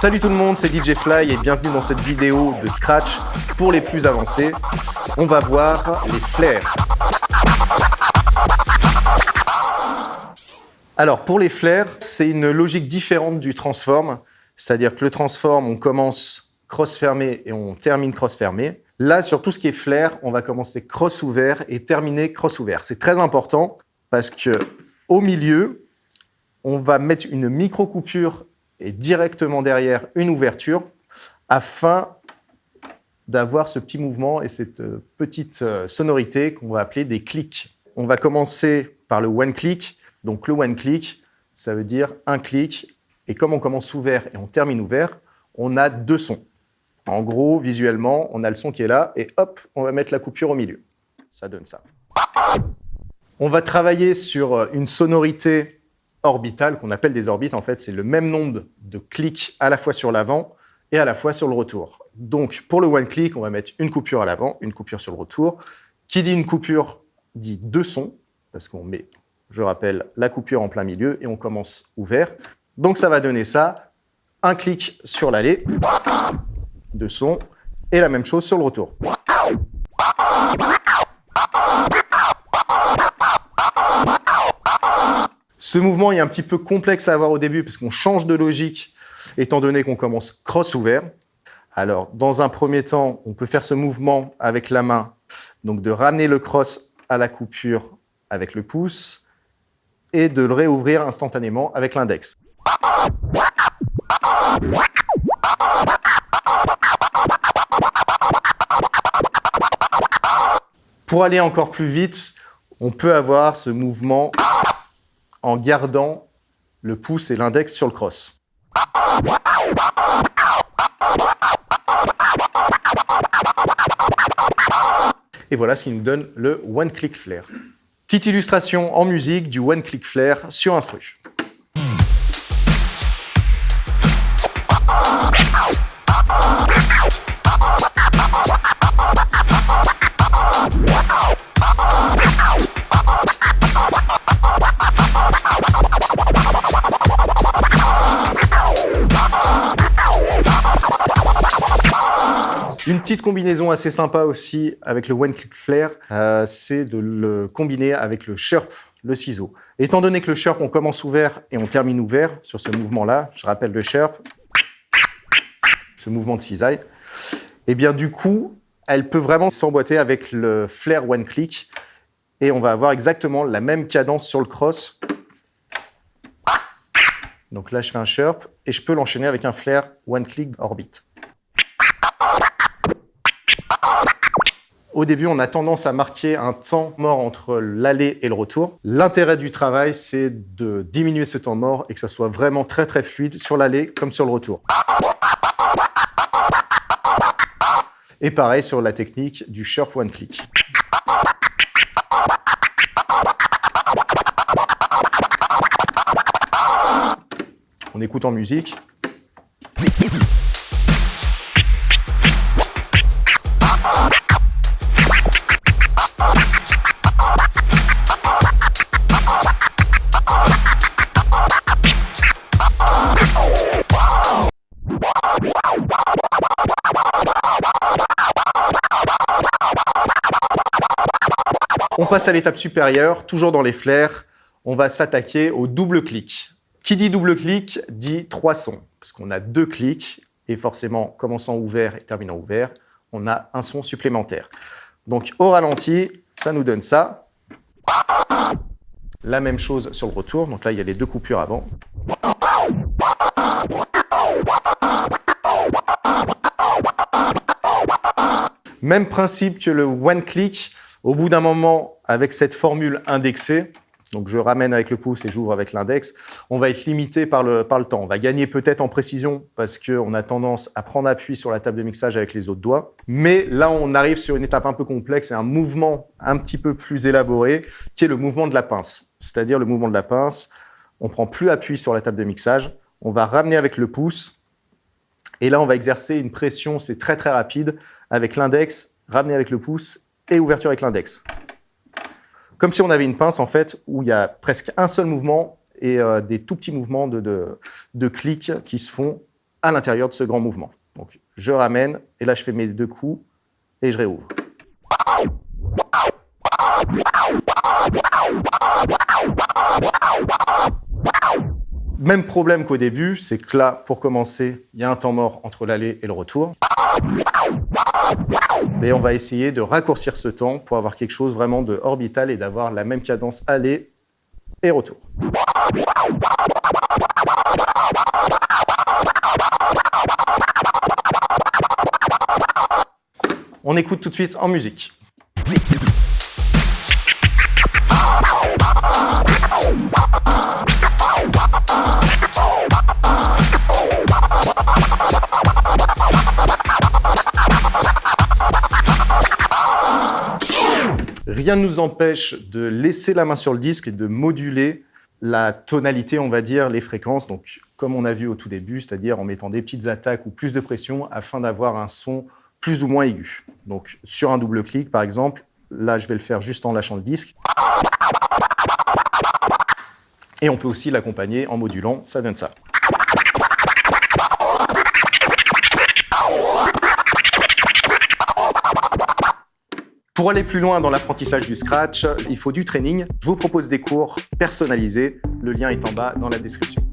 Salut tout le monde, c'est DJ Fly et bienvenue dans cette vidéo de Scratch pour les plus avancés. On va voir les flares. Alors pour les flares, c'est une logique différente du transform, c'est-à-dire que le transform, on commence cross fermé et on termine cross fermé. Là, sur tout ce qui est flare, on va commencer cross ouvert et terminer cross ouvert. C'est très important parce que au milieu, on va mettre une micro-coupure directement derrière une ouverture afin d'avoir ce petit mouvement et cette euh, petite euh, sonorité qu'on va appeler des clics. On va commencer par le one click. Donc le one click, ça veut dire un clic. Et comme on commence ouvert et on termine ouvert, on a deux sons. En gros, visuellement, on a le son qui est là, et hop, on va mettre la coupure au milieu. Ça donne ça. On va travailler sur euh, une sonorité orbitale qu'on appelle des orbites. En fait, c'est le même nombre de clics à la fois sur l'avant et à la fois sur le retour. Donc, pour le one click, on va mettre une coupure à l'avant, une coupure sur le retour. Qui dit une coupure dit deux sons, parce qu'on met, je rappelle, la coupure en plein milieu et on commence ouvert. Donc, ça va donner ça. Un clic sur l'aller, de son et la même chose sur le retour. Ce mouvement est un petit peu complexe à avoir au début parce qu'on change de logique étant donné qu'on commence cross ouvert. Alors, dans un premier temps, on peut faire ce mouvement avec la main, donc de ramener le cross à la coupure avec le pouce et de le réouvrir instantanément avec l'index. Pour aller encore plus vite, on peut avoir ce mouvement en gardant le pouce et l'index sur le cross. Et voilà ce qui nous donne le One Click Flare. Petite illustration en musique du One Click Flare sur instru. Petite combinaison assez sympa aussi avec le One Click Flare, euh, c'est de le combiner avec le Sharp, le ciseau. Étant donné que le Sharp, on commence ouvert et on termine ouvert sur ce mouvement-là, je rappelle le Sharp, ce mouvement de cisaille, et eh bien du coup, elle peut vraiment s'emboîter avec le Flare One Click et on va avoir exactement la même cadence sur le cross. Donc là, je fais un Sharp et je peux l'enchaîner avec un Flare One Click Orbit. Au début, on a tendance à marquer un temps mort entre l'aller et le retour. L'intérêt du travail, c'est de diminuer ce temps mort et que ça soit vraiment très très fluide sur l'aller comme sur le retour. Et pareil sur la technique du Sharp One Click. On écoute en musique. Passe à l'étape supérieure, toujours dans les flares. On va s'attaquer au double clic. Qui dit double clic dit trois sons, parce qu'on a deux clics, et forcément, commençant ouvert et terminant ouvert, on a un son supplémentaire. Donc au ralenti, ça nous donne ça. La même chose sur le retour, donc là il y a les deux coupures avant. Même principe que le one click, au bout d'un moment, avec cette formule indexée, donc je ramène avec le pouce et j'ouvre avec l'index, on va être limité par le, par le temps. On va gagner peut-être en précision parce qu'on a tendance à prendre appui sur la table de mixage avec les autres doigts. Mais là, on arrive sur une étape un peu complexe et un mouvement un petit peu plus élaboré qui est le mouvement de la pince. C'est-à-dire le mouvement de la pince, on prend plus appui sur la table de mixage, on va ramener avec le pouce et là, on va exercer une pression, c'est très très rapide, avec l'index, ramener avec le pouce et ouverture avec l'index. Comme si on avait une pince, en fait, où il y a presque un seul mouvement et euh, des tout petits mouvements de, de, clics qui se font à l'intérieur de ce grand mouvement. Donc, je ramène, et là, je fais mes deux coups, et je réouvre. Même problème qu'au début, c'est que là, pour commencer, il y a un temps mort entre l'aller et le retour. Et on va essayer de raccourcir ce temps pour avoir quelque chose vraiment de orbital et d'avoir la même cadence aller et retour. On écoute tout de suite en musique. Rien ne nous empêche de laisser la main sur le disque et de moduler la tonalité, on va dire, les fréquences, donc comme on a vu au tout début, c'est-à-dire en mettant des petites attaques ou plus de pression afin d'avoir un son plus ou moins aigu. Donc sur un double clic, par exemple, là je vais le faire juste en lâchant le disque. Et on peut aussi l'accompagner en modulant, ça donne ça. Pour aller plus loin dans l'apprentissage du scratch, il faut du training. Je vous propose des cours personnalisés. Le lien est en bas dans la description.